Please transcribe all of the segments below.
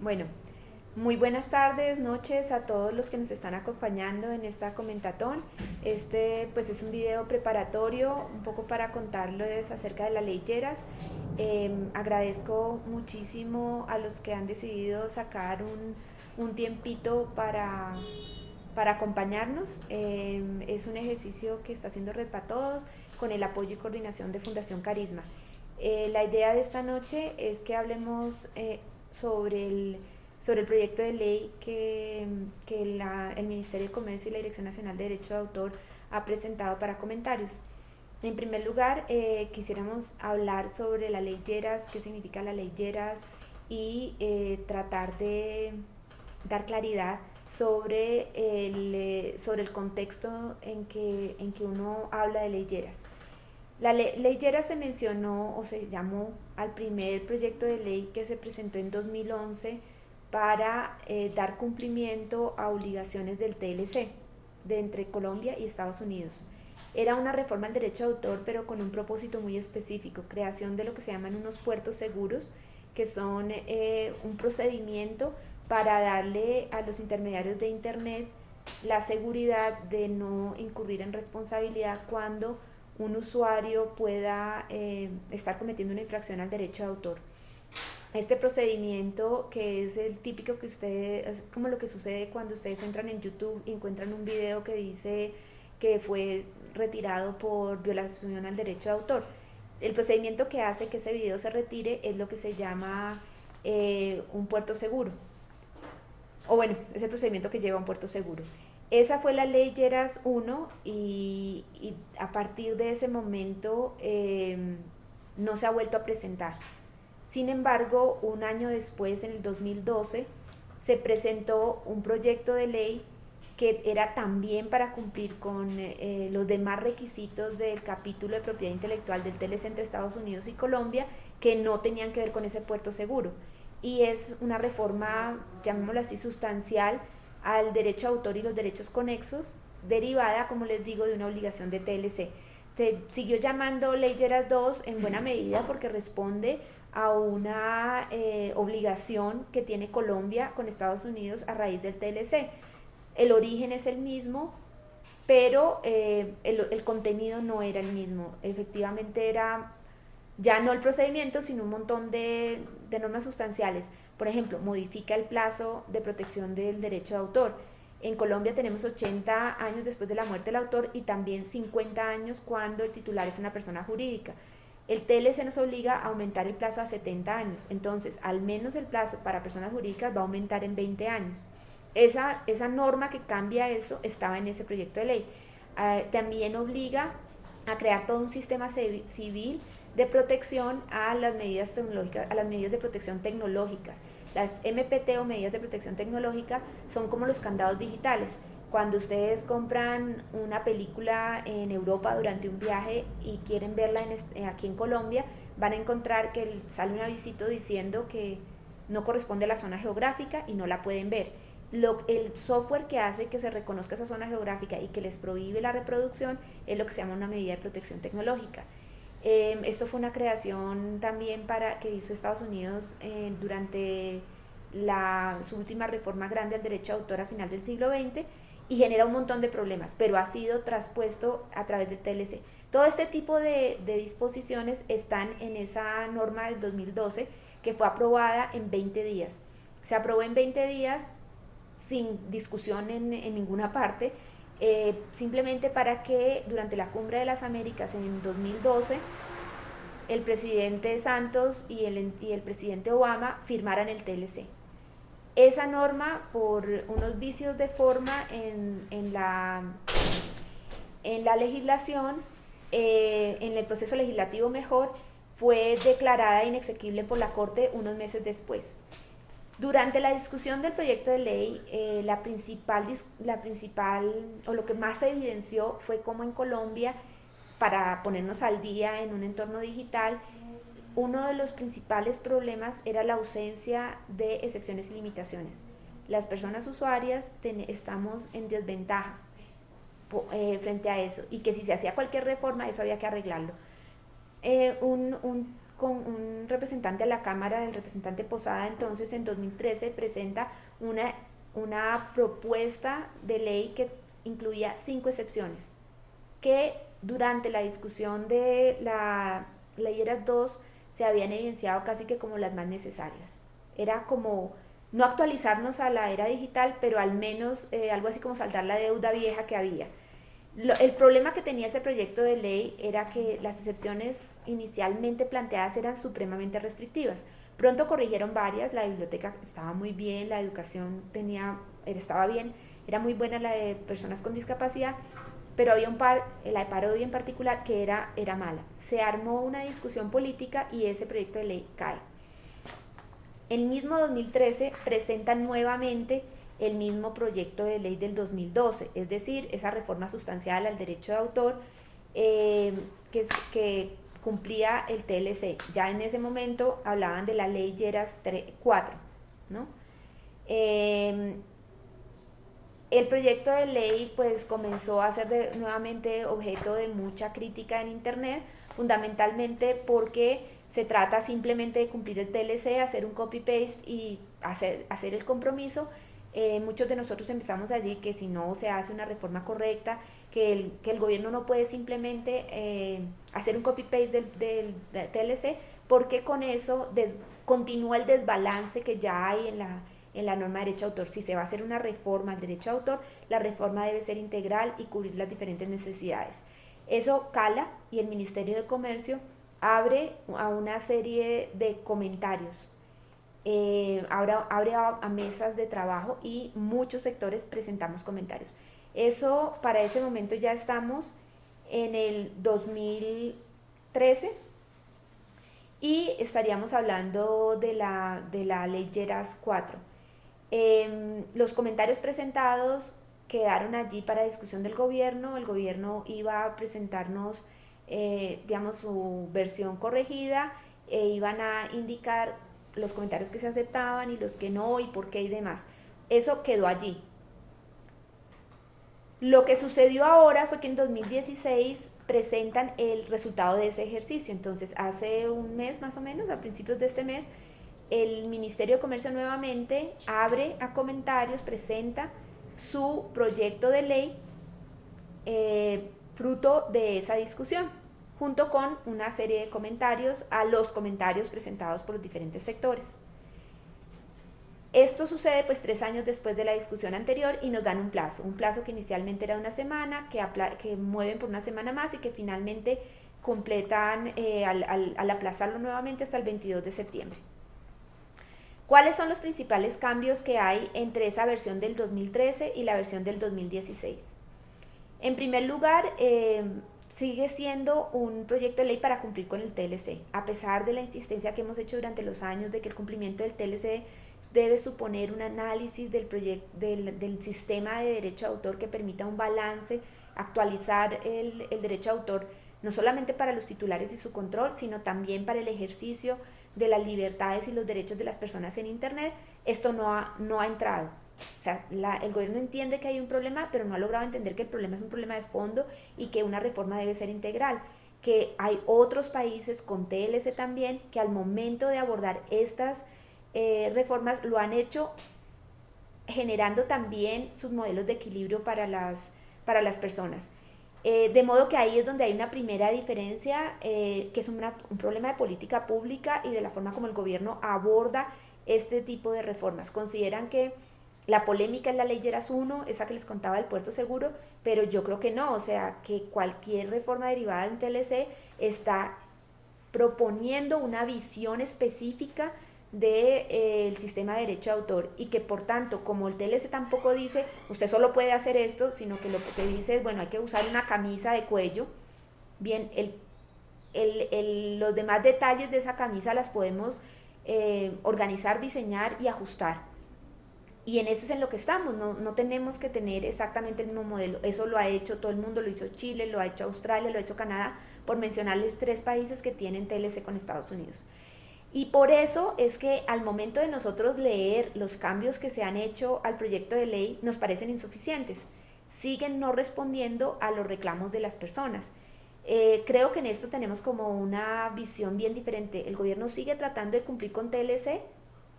Bueno, muy buenas tardes, noches a todos los que nos están acompañando en esta comentatón. Este pues es un video preparatorio, un poco para contarles acerca de la ley Lleras. Em, agradezco muchísimo a los que han decidido sacar un, un tiempito para, para acompañarnos. Em, es un ejercicio que está haciendo Red para Todos con el apoyo y coordinación de Fundación Carisma. Eh, la idea de esta noche es que hablemos eh, sobre el, sobre el proyecto de ley que, que la, el Ministerio de Comercio y la Dirección Nacional de Derecho de Autor ha presentado para comentarios. En primer lugar, eh, quisiéramos hablar sobre la ley Lleras, qué significa la ley Lleras y eh, tratar de dar claridad sobre el, eh, sobre el contexto en que, en que uno habla de ley Lleras. La ley, ley Lleras se mencionó o se llamó al primer proyecto de ley que se presentó en 2011 para eh, dar cumplimiento a obligaciones del TLC de entre Colombia y Estados Unidos. Era una reforma al derecho de autor, pero con un propósito muy específico, creación de lo que se llaman unos puertos seguros, que son eh, un procedimiento para darle a los intermediarios de Internet la seguridad de no incurrir en responsabilidad cuando un usuario pueda eh, estar cometiendo una infracción al derecho de autor. Este procedimiento que es el típico que ustedes, es como lo que sucede cuando ustedes entran en YouTube y encuentran un video que dice que fue retirado por violación al derecho de autor. El procedimiento que hace que ese video se retire es lo que se llama eh, un puerto seguro. O bueno, es el procedimiento que lleva a un puerto seguro. Esa fue la ley Lleras 1 y, a partir de ese momento eh, no se ha vuelto a presentar. Sin embargo, un año después, en el 2012, se presentó un proyecto de ley que era también para cumplir con eh, los demás requisitos del capítulo de propiedad intelectual del TLC entre Estados Unidos y Colombia, que no tenían que ver con ese puerto seguro. Y es una reforma, llamémoslo así, sustancial al derecho de autor y los derechos conexos, derivada, como les digo, de una obligación de TLC. Se siguió llamando Ley Geras 2 en buena medida porque responde a una eh, obligación que tiene Colombia con Estados Unidos a raíz del TLC. El origen es el mismo, pero eh, el, el, contenido no era el mismo. Efectivamente era ya no el procedimiento, sino un montón de, normas sustanciales. Por ejemplo, modifica el plazo de protección del derecho de autor. En Colombia tenemos 80 años después de la muerte del autor y también 50 años cuando el titular es una persona jurídica. El TLC nos obliga a aumentar el plazo a 70 años, entonces al menos el plazo para personas jurídicas va a aumentar en 20 años. Esa, esa norma que cambia eso estaba en ese proyecto de ley. Uh, también obliga a crear todo un sistema civil de protección a las medidas tecnológicas, a las medidas de protección tecnológicas. Las MPT o medidas de protección tecnológica son como los candados digitales cuando ustedes compran una película en Europa durante un viaje y quieren verla en eh, aquí en Colombia, van a encontrar que sale un avisito diciendo que no corresponde a la zona geográfica y no la pueden ver. Lo, el software que hace que se reconozca esa zona geográfica y que les prohíbe la reproducción es lo que se llama una medida de protección tecnológica. Eh, esto fue una creación también para que hizo Estados Unidos eh, durante la, su última reforma grande al derecho de autor a final del siglo XX y genera un montón de problemas, pero ha sido traspuesto a través del TLC. Todo este tipo de, disposiciones están en esa norma del 2012 que fue aprobada en 20 días. Se aprobó en 20 días sin discusión en ninguna parte, eh, simplemente para que durante la Cumbre de las Américas en 2012 el presidente Santos y el, y el presidente Obama firmaran el TLC. Esa norma, por unos vicios de forma en, en, la, en la legislación, eh, en el proceso legislativo mejor, fue declarada inexequible por la Corte unos meses después. Durante la discusión del proyecto de ley, eh, la, principal, la principal, o lo que más se evidenció fue cómo en Colombia, para ponernos al día en un entorno digital, uno de los principales problemas era la ausencia de excepciones y limitaciones. Las personas usuarias estamos en desventaja eh, frente a eso y que si se hacía cualquier reforma eso había que arreglarlo. Eh, un, un, con un representante a la Cámara, el representante Posada, entonces en 2013 presenta una, una propuesta de ley que incluía cinco excepciones, que durante la discusión de la ley ERAS 2 se habían evidenciado casi que como las más necesarias. Era como no actualizarnos a la era digital, pero al menos eh, algo así como saltar la deuda vieja que había. El problema que tenía ese proyecto de ley era que las excepciones inicialmente planteadas eran supremamente restrictivas. Pronto corrigieron varias, la biblioteca estaba muy bien, la educación tenía, estaba bien, era muy buena la de personas con discapacidad, pero había un par, la de parodia en particular, que era, era mala. Se armó una discusión política y ese proyecto de ley cae. El mismo 2013 presentan nuevamente el mismo proyecto de ley del 2012, es decir, esa reforma sustancial al derecho de autor eh, que, cumplía el TLC. Ya en ese momento hablaban de la ley Lleras 4, ¿no? Eh, el proyecto de ley pues comenzó a ser nuevamente objeto de mucha crítica en internet, fundamentalmente porque se trata simplemente de cumplir el TLC, hacer un copy-paste y hacer, hacer el compromiso. Eh, muchos de nosotros empezamos a decir que si no se hace una reforma correcta, que el, que el gobierno no puede simplemente eh, hacer un copy-paste del, TLC, porque con eso continúa el desbalance que ya hay en la, en la norma de derecho de autor. Si se va a hacer una reforma al derecho de autor, la reforma debe ser integral y cubrir las diferentes necesidades. Eso cala y el Ministerio de Comercio abre a una serie de comentarios, eh, abre, a, mesas de trabajo y muchos sectores presentamos comentarios. Eso para ese momento ya estamos en el 2013 y estaríamos hablando de la, de la ley Geras 4. Em, los comentarios presentados quedaron allí para discusión del gobierno. El gobierno iba a presentarnos, eh, digamos, su versión corregida e iban a indicar los comentarios que se aceptaban y los que no y por qué y demás. Eso quedó allí. Lo que sucedió ahora fue que en 2016 presentan el resultado de ese ejercicio. Entonces, hace un mes más o menos, a principios de este mes, el Ministerio de Comercio nuevamente abre a comentarios, presenta su proyecto de ley eh, fruto de esa discusión, junto con una serie de comentarios a los comentarios presentados por los diferentes sectores. Esto sucede pues tres años después de la discusión anterior y nos dan un plazo, un plazo que inicialmente era una semana, que, que mueven por una semana más y que finalmente completan eh, al, al aplazarlo nuevamente hasta el 22 de septiembre. ¿Cuáles son los principales cambios que hay entre esa versión del 2013 y la versión del 2016? En primer lugar, em, sigue siendo un proyecto de ley para cumplir con el TLC, a pesar de la insistencia que hemos hecho durante los años de que el cumplimiento del TLC debe suponer un análisis del, del, del sistema de derecho de autor que permita un balance, actualizar el, el derecho de autor, no solamente para los titulares y su control, sino también para el ejercicio de las libertades y los derechos de las personas en Internet, esto no ha, no ha entrado. O sea, el gobierno entiende que hay un problema, pero no ha logrado entender que el problema es un problema de fondo y que una reforma debe ser integral. Que hay otros países con TLC también que al momento de abordar estas eh, reformas lo han hecho generando también sus modelos de equilibrio para las, para las personas. Eh, de modo que ahí es donde hay una primera diferencia, eh, que es un problema de política pública y de la forma como el gobierno aborda este tipo de reformas. Consideran que la polémica en la ley Geras 1, esa que les contaba del puerto seguro, pero yo creo que no, o sea, que cualquier reforma derivada de un TLC está proponiendo una visión específica del de, eh, sistema de derecho de autor y que por tanto, como el TLC tampoco dice, usted solo puede hacer esto, sino que lo que dice es, bueno, hay que usar una camisa de cuello, bien, el, el, el, los demás detalles de esa camisa las podemos eh, organizar, diseñar y ajustar. Y en eso es en lo que estamos, no, no tenemos que tener exactamente el mismo modelo. Eso lo ha hecho todo el mundo, lo hizo Chile, lo ha hecho Australia, lo ha hecho Canadá, por mencionarles tres países que tienen TLC con Estados Unidos. Y por eso es que al momento de nosotros leer los cambios que se han hecho al proyecto de ley nos parecen insuficientes. Siguen no respondiendo a los reclamos de las personas. Eh, creo que en esto tenemos como una visión bien diferente. El gobierno sigue tratando de cumplir con TLC,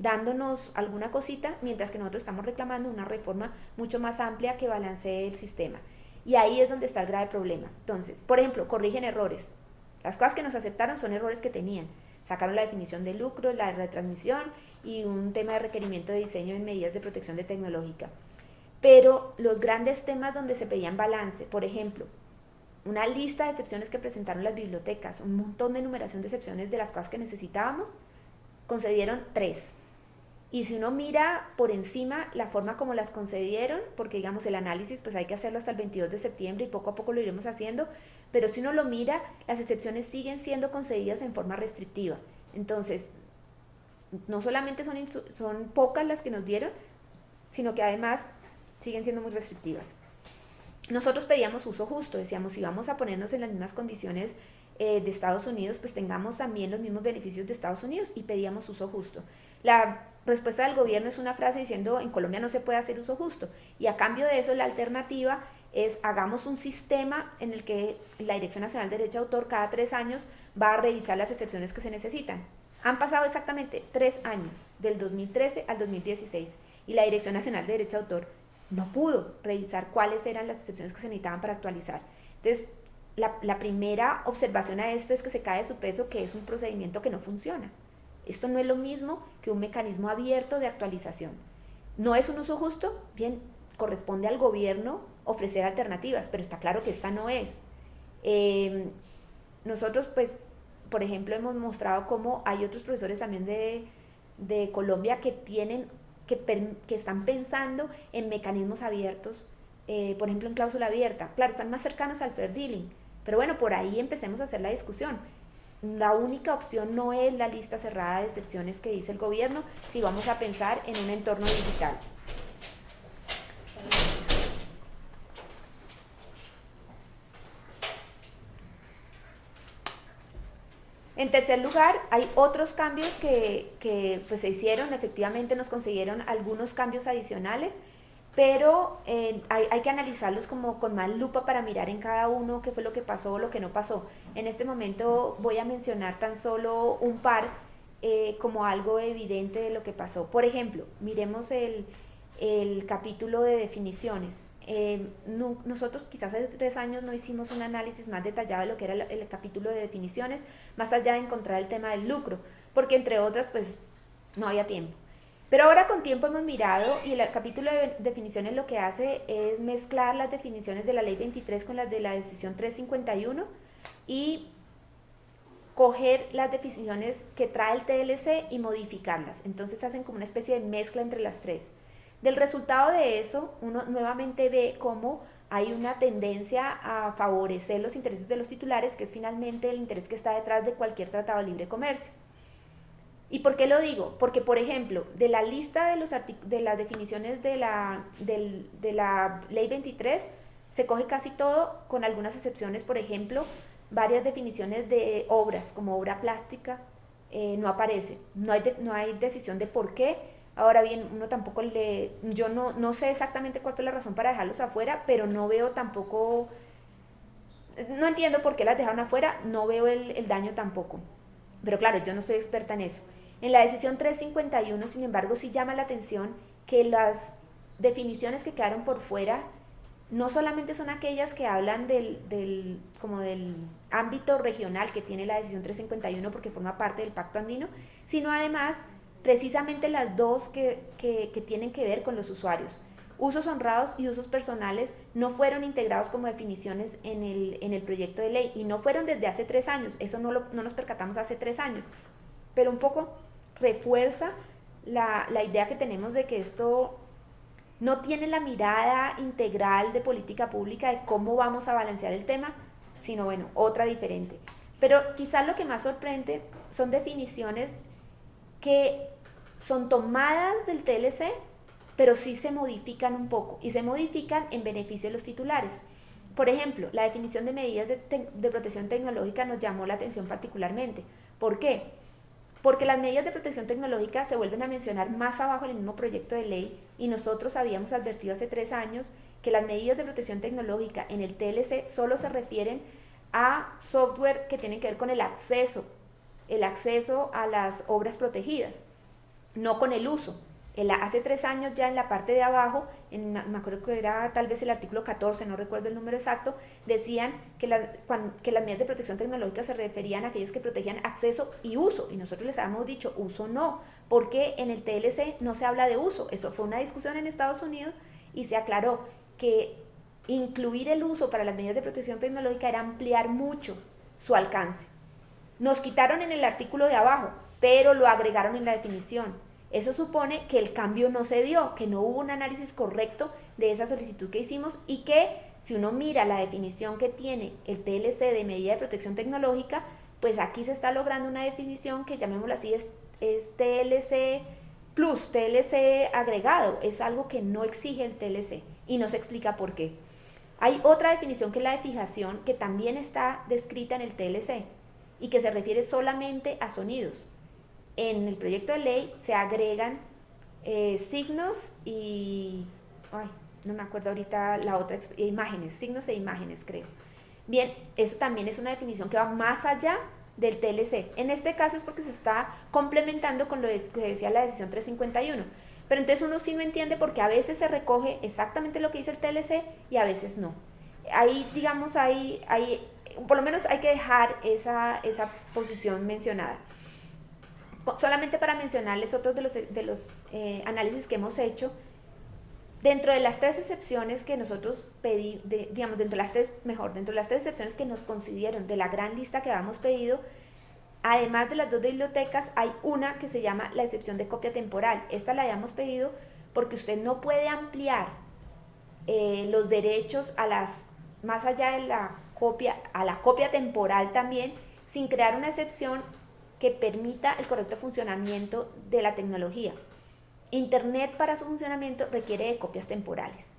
dándonos alguna cosita, mientras que nosotros estamos reclamando una reforma mucho más amplia que balancee el sistema. Y ahí es donde está el grave problema. Entonces, por ejemplo, corrigen errores. Las cosas que nos aceptaron son errores que tenían. Sacaron la definición de lucro, la retransmisión y un tema de requerimiento de diseño en medidas de protección de tecnológica. Pero los grandes temas donde se pedían balance, por ejemplo, una lista de excepciones que presentaron las bibliotecas, un montón de numeración de excepciones de las cosas que necesitábamos, concedieron tres. Y si uno mira por encima la forma como las concedieron, porque digamos el análisis pues hay que hacerlo hasta el 22 de septiembre y poco a poco lo iremos haciendo, pero si uno lo mira, las excepciones siguen siendo concedidas en forma restrictiva. Entonces, no solamente son, son pocas las que nos dieron, sino que además siguen siendo muy restrictivas. Nosotros pedíamos uso justo, decíamos, si vamos a ponernos en las mismas condiciones eh, de Estados Unidos, pues tengamos también los mismos beneficios de Estados Unidos y pedíamos uso justo. La respuesta del gobierno es una frase diciendo, en Colombia no se puede hacer uso justo. Y a cambio de eso, la alternativa es hagamos un sistema en el que la Dirección Nacional de Derecho de Autor cada tres años va a revisar las excepciones que se necesitan. Han pasado exactamente tres años, del 2013 al 2016, y la Dirección Nacional de Derecho de Autor no pudo revisar cuáles eran las excepciones que se necesitaban para actualizar. Entonces, la, primera observación a esto es que se cae de su peso que es un procedimiento que no funciona. Esto no es lo mismo que un mecanismo abierto de actualización. ¿No es un uso justo? Bien, corresponde al gobierno ofrecer alternativas, pero está claro que esta no es. Em, nosotros, pues, por ejemplo, hemos mostrado cómo hay otros profesores también de, Colombia que tienen que, están pensando en mecanismos abiertos, eh, por ejemplo en cláusula abierta. Claro, están más cercanos al fair dealing, pero bueno, por ahí empecemos a hacer la discusión. La única opción no es la lista cerrada de excepciones que dice el gobierno si vamos a pensar en un entorno digital. En tercer lugar, hay otros cambios que, pues, se hicieron, efectivamente nos consiguieron algunos cambios adicionales, pero eh, hay, que analizarlos como con más lupa para mirar en cada uno qué fue lo que pasó o lo que no pasó. En este momento voy a mencionar tan solo un par eh, como algo evidente de lo que pasó. Por ejemplo, miremos el, el capítulo de definiciones. Eh, nosotros quizás hace tres años no hicimos un análisis más detallado de lo que era el, capítulo de definiciones, más allá de encontrar el tema del lucro, porque entre otras pues no había tiempo. Pero ahora con tiempo hemos mirado y el capítulo de definiciones lo que hace es mezclar las definiciones de la ley 23 con las de la decisión 351 y coger las definiciones que trae el TLC y modificarlas. Entonces hacen como una especie de mezcla entre las tres. Del resultado de eso, uno nuevamente ve cómo hay una tendencia a favorecer los intereses de los titulares, que es finalmente el interés que está detrás de cualquier tratado de libre comercio. ¿Y por qué lo digo? Porque, por ejemplo, de la lista de, los de las definiciones de la, de la Ley 23, se coge casi todo, con algunas excepciones, por ejemplo, varias definiciones de obras, como obra plástica, eh, no aparece. No hay, no hay decisión de por qué Ahora bien, uno tampoco le, yo no, no sé exactamente cuál fue la razón para dejarlos afuera, pero no veo tampoco, no entiendo por qué las dejaron afuera, no veo el daño tampoco. Pero claro, yo no soy experta en eso. En la decisión 351, sin embargo, sí llama la atención que las definiciones que quedaron por fuera no solamente son aquellas que hablan del, del, como del ámbito regional que tiene la decisión 351 porque forma parte del pacto andino, sino además precisamente las dos que, tienen que ver con los usuarios. Usos honrados y usos personales no fueron integrados como definiciones en el, proyecto de ley y no fueron desde hace tres años, eso no, no nos percatamos hace tres años, pero un poco refuerza la, la idea que tenemos de que esto no tiene la mirada integral de política pública de cómo vamos a balancear el tema, sino bueno, otra diferente. Pero quizás lo que más sorprende son definiciones que son tomadas del TLC, pero sí se modifican un poco y se modifican en beneficio de los titulares. Por ejemplo, la definición de medidas de, protección tecnológica nos llamó la atención particularmente. ¿Por qué? Porque las medidas de protección tecnológica se vuelven a mencionar más abajo en el mismo proyecto de ley y nosotros habíamos advertido hace tres años que las medidas de protección tecnológica en el TLC solo se refieren a software que tienen que ver con el acceso, el acceso a las obras protegidas, no con el uso hace tres años ya en la parte de abajo, en, me acuerdo que era tal vez el artículo 14, no recuerdo el número exacto, decían que, que las medidas de protección tecnológica se referían a aquellas que protegían acceso y uso. Y nosotros les habíamos dicho uso no, porque en el TLC no se habla de uso. Eso fue una discusión en Estados Unidos y se aclaró que incluir el uso para las medidas de protección tecnológica era ampliar mucho su alcance. Nos quitaron en el artículo de abajo, pero lo agregaron en la definición. Eso supone que el cambio no se dio, que no hubo un análisis correcto de esa solicitud que hicimos y que si uno mira la definición que tiene el TLC de medida de protección tecnológica, pues aquí se está logrando una definición que llamémoslo así es TLC plus, TLC agregado, es algo que no exige el TLC y no se explica por qué. Hay otra definición que es la de fijación que también está descrita en el TLC y que se refiere solamente a sonidos en el proyecto de ley se agregan eh, signos y, ay, no me acuerdo ahorita la otra, imágenes, signos e imágenes creo. Bien, eso también es una definición que va más allá del TLC. En este caso es porque se está complementando con lo que decía la decisión 351. Pero entonces uno sí no entiende porque a veces se recoge exactamente lo que dice el TLC y a veces no. Ahí, digamos, ahí, ahí por lo menos hay que dejar esa, esa posición mencionada solamente para mencionarles otros de los, eh, análisis que hemos hecho, dentro de las tres excepciones que nosotros pedimos, digamos, dentro de las tres, mejor, dentro de las tres excepciones que nos concedieron de la gran lista que habíamos pedido, además de las dos bibliotecas, hay una que se llama la excepción de copia temporal. Esta la habíamos pedido porque usted no puede ampliar eh, los derechos a las, más allá de la copia, a la copia temporal también, sin crear una excepción que permita el correcto funcionamiento de la tecnología. Internet para su funcionamiento requiere de copias temporales.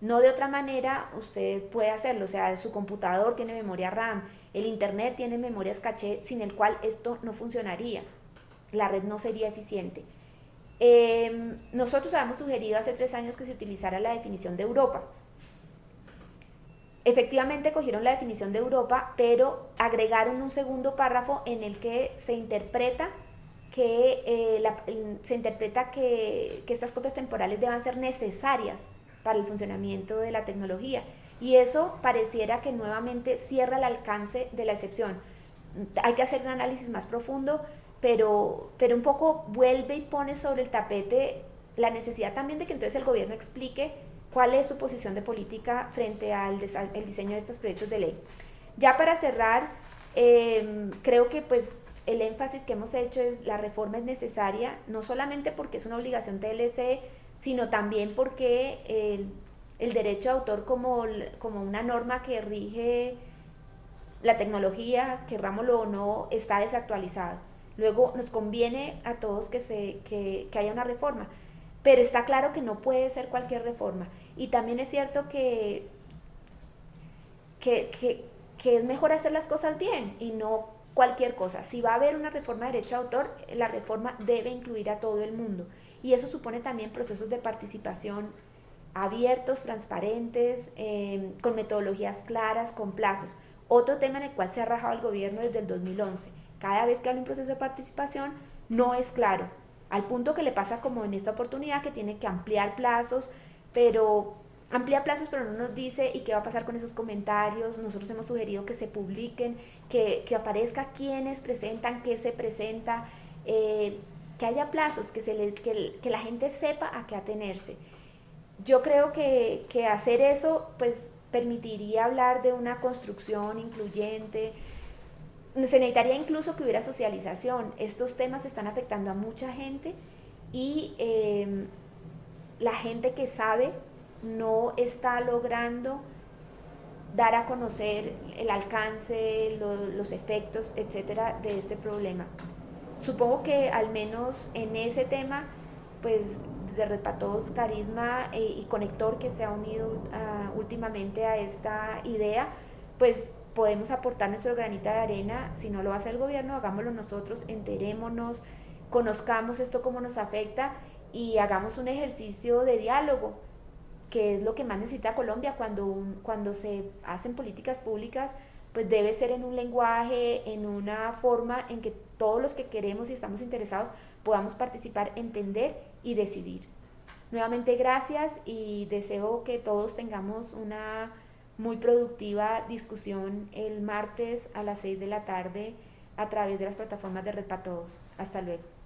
No de otra manera usted puede hacerlo, o sea, su computador tiene memoria RAM, el Internet tiene memorias caché, sin el cual esto no funcionaría. La red no sería eficiente. Em, nosotros habíamos sugerido hace tres años que se utilizara la definición de Europa, Efectivamente cogieron la definición de Europa, pero agregaron un segundo párrafo en el que se interpreta que, eh, se interpreta que, que estas copias temporales deban ser necesarias para el funcionamiento de la tecnología. Y eso pareciera que nuevamente cierra el alcance de la excepción. Hay que hacer un análisis más profundo, pero, pero un poco vuelve y pone sobre el tapete la necesidad también de que entonces el gobierno explique cuál es su posición de política frente al el diseño de estos proyectos de ley. Ya para cerrar, em, creo que pues el énfasis que hemos hecho es la reforma es necesaria, no solamente porque es una obligación TLC, sino también porque el, el derecho de autor como, como una norma que rige la tecnología, querrámoslo o no, está desactualizado. Luego nos conviene a todos que, se, que, que haya una reforma. Pero está claro que no puede ser cualquier reforma. Y también es cierto que, que, es mejor hacer las cosas bien y no cualquier cosa. Si va a haber una reforma de derecho de autor, la reforma debe incluir a todo el mundo. Y eso supone también procesos de participación abiertos, transparentes, em, con metodologías claras, con plazos. Otro tema en el cual se ha rajado el gobierno desde el 2011. Cada vez que hay un proceso de participación, no es claro al punto que le pasa como en esta oportunidad que tiene que ampliar plazos, pero amplía plazos pero no nos dice y qué va a pasar con esos comentarios. Nosotros hemos sugerido que se publiquen, que, aparezca quiénes presentan, qué se presenta, eh, que haya plazos, que, se le, que, la gente sepa a qué atenerse. Yo creo que, que hacer eso pues permitiría hablar de una construcción incluyente, se necesitaría incluso que hubiera socialización. Estos temas están afectando a mucha gente y em, la gente que sabe no está logrando dar a conocer el alcance, los efectos, etcétera, de este problema. Supongo que al menos en ese tema, pues de Repatos Carisma eh, y Conector que se ha unido ah, últimamente a esta idea, pues podemos aportar nuestro granito de arena, si no lo hacer el gobierno, hagámoslo nosotros, enterémonos, conozcamos esto cómo nos afecta y hagamos un ejercicio de diálogo, que es lo que más necesita Colombia cuando, cuando se hacen políticas públicas, pues debe ser en un lenguaje, en una forma en que todos los que queremos y estamos interesados podamos participar, entender y decidir. Nuevamente gracias y deseo que todos tengamos una muy productiva discusión el martes a las 6 de la tarde a través de las plataformas de Red para Todos. Hasta luego.